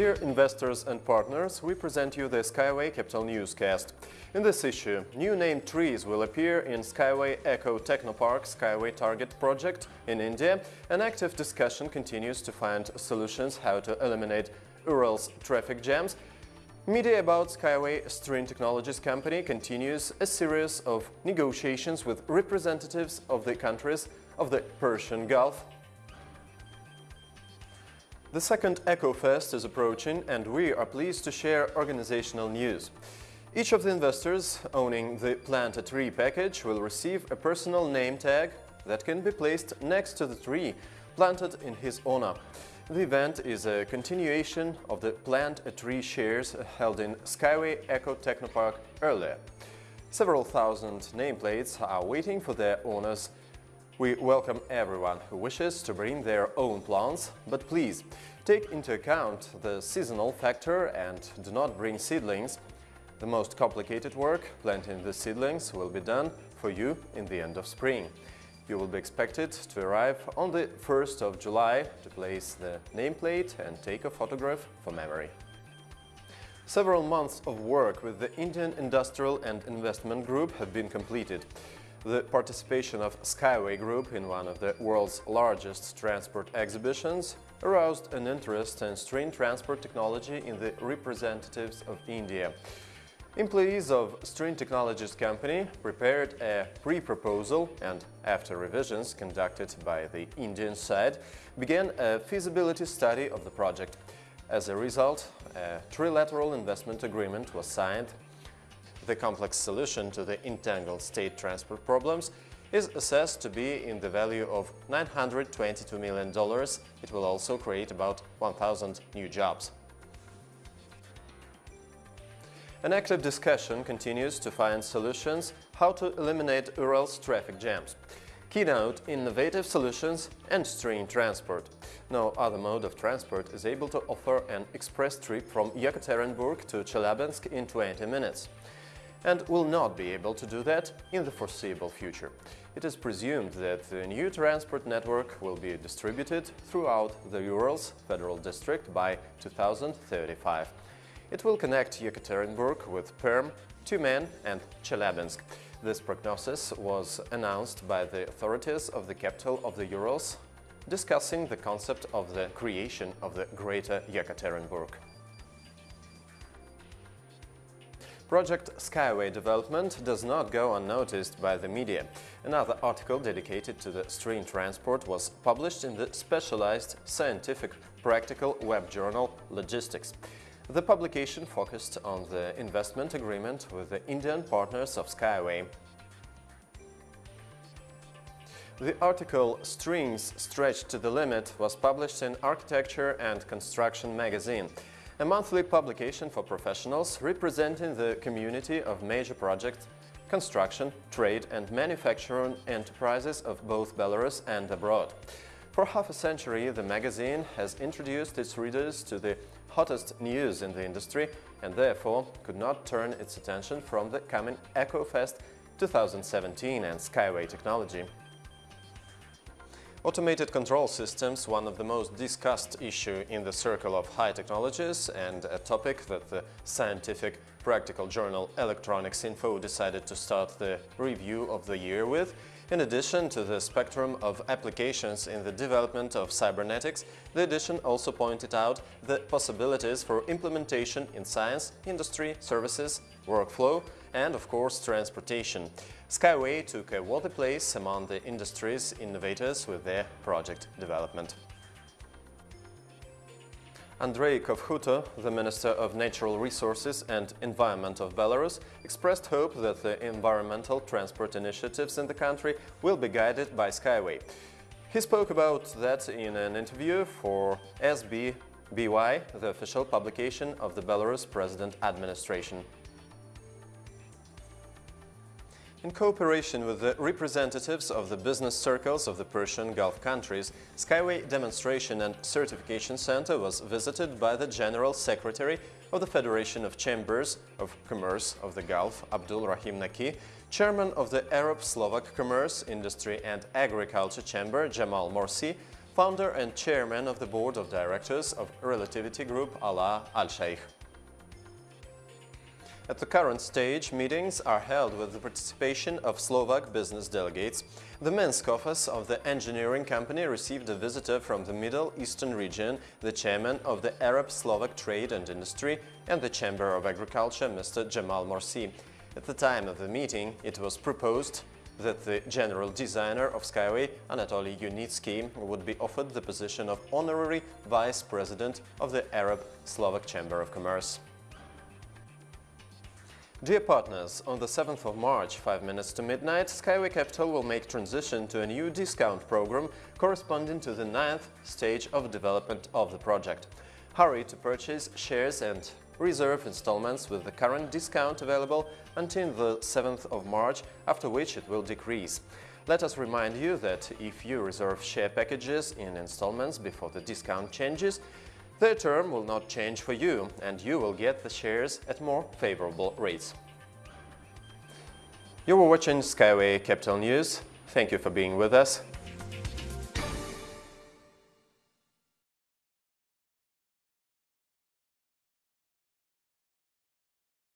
Dear investors and partners, we present you the Skyway Capital Newscast. In this issue, new named trees will appear in Skyway Eco Technopark Skyway Target project in India. An active discussion continues to find solutions how to eliminate Ural's traffic jams. Media about Skyway String Technologies company continues a series of negotiations with representatives of the countries of the Persian Gulf the second EcoFest is approaching and we are pleased to share organizational news. Each of the investors owning the Plant a Tree package will receive a personal name tag that can be placed next to the tree planted in his honor. The event is a continuation of the Plant a Tree shares held in Skyway Eco Technopark earlier. Several thousand nameplates are waiting for their owners we welcome everyone who wishes to bring their own plants, but please take into account the seasonal factor and do not bring seedlings. The most complicated work, planting the seedlings, will be done for you in the end of spring. You will be expected to arrive on the 1st of July to place the nameplate and take a photograph for memory. Several months of work with the Indian Industrial and Investment Group have been completed. The participation of Skyway Group in one of the world's largest transport exhibitions aroused an interest in string transport technology in the representatives of India. Employees of String Technologies company prepared a pre-proposal and, after revisions conducted by the Indian side, began a feasibility study of the project. As a result, a trilateral investment agreement was signed the complex solution to the entangled state transport problems is assessed to be in the value of $922 million. It will also create about 1,000 new jobs. An active discussion continues to find solutions how to eliminate Ural's traffic jams. Keynote innovative solutions and string transport. No other mode of transport is able to offer an express trip from Yekaterinburg to Chelyabinsk in 20 minutes and will not be able to do that in the foreseeable future. It is presumed that the new transport network will be distributed throughout the Urals Federal District by 2035. It will connect Yekaterinburg with Perm, Tyumen and Chelyabinsk. This prognosis was announced by the authorities of the capital of the Urals, discussing the concept of the creation of the Greater Yekaterinburg. Project Skyway development does not go unnoticed by the media. Another article dedicated to the string transport was published in the specialized scientific practical web journal Logistics. The publication focused on the investment agreement with the Indian partners of Skyway. The article Strings Stretched to the Limit was published in Architecture and Construction magazine a monthly publication for professionals representing the community of major projects, construction, trade and manufacturing enterprises of both Belarus and abroad. For half a century, the magazine has introduced its readers to the hottest news in the industry and therefore could not turn its attention from the coming EcoFest 2017 and Skyway technology. Automated control systems, one of the most discussed issue in the circle of high technologies and a topic that the scientific practical journal Electronics Info decided to start the review of the year with. In addition to the spectrum of applications in the development of cybernetics, the edition also pointed out the possibilities for implementation in science, industry, services, workflow and, of course, transportation. Skyway took a worthy place among the industry's innovators with their project development. Andrei Kovkhuto, the Minister of Natural Resources and Environment of Belarus, expressed hope that the environmental transport initiatives in the country will be guided by Skyway. He spoke about that in an interview for SBBY, the official publication of the Belarus President Administration. In cooperation with the representatives of the business circles of the Persian Gulf countries, Skyway Demonstration and Certification Center was visited by the General Secretary of the Federation of Chambers of Commerce of the Gulf, Abdul Rahim Naki, Chairman of the Arab Slovak Commerce, Industry and Agriculture Chamber, Jamal Morsi, founder and chairman of the board of directors of Relativity Group Ala Al-Sheikh. At the current stage, meetings are held with the participation of Slovak business delegates. The Minsk office of the engineering company received a visitor from the Middle Eastern region, the chairman of the Arab-Slovak Trade and Industry and the Chamber of Agriculture, Mr. Jamal Morsi. At the time of the meeting, it was proposed that the general designer of Skyway, Anatoly Yunitsky, would be offered the position of honorary vice president of the Arab-Slovak Chamber of Commerce. Dear partners, on the 7th of March, 5 minutes to midnight, Skyway Capital will make transition to a new discount program corresponding to the ninth stage of development of the project. Hurry to purchase shares and reserve installments with the current discount available until the 7th of March, after which it will decrease. Let us remind you that if you reserve share packages in installments before the discount changes, their term will not change for you and you will get the shares at more favorable rates. You were watching Skyway Capital News. Thank you for being with us.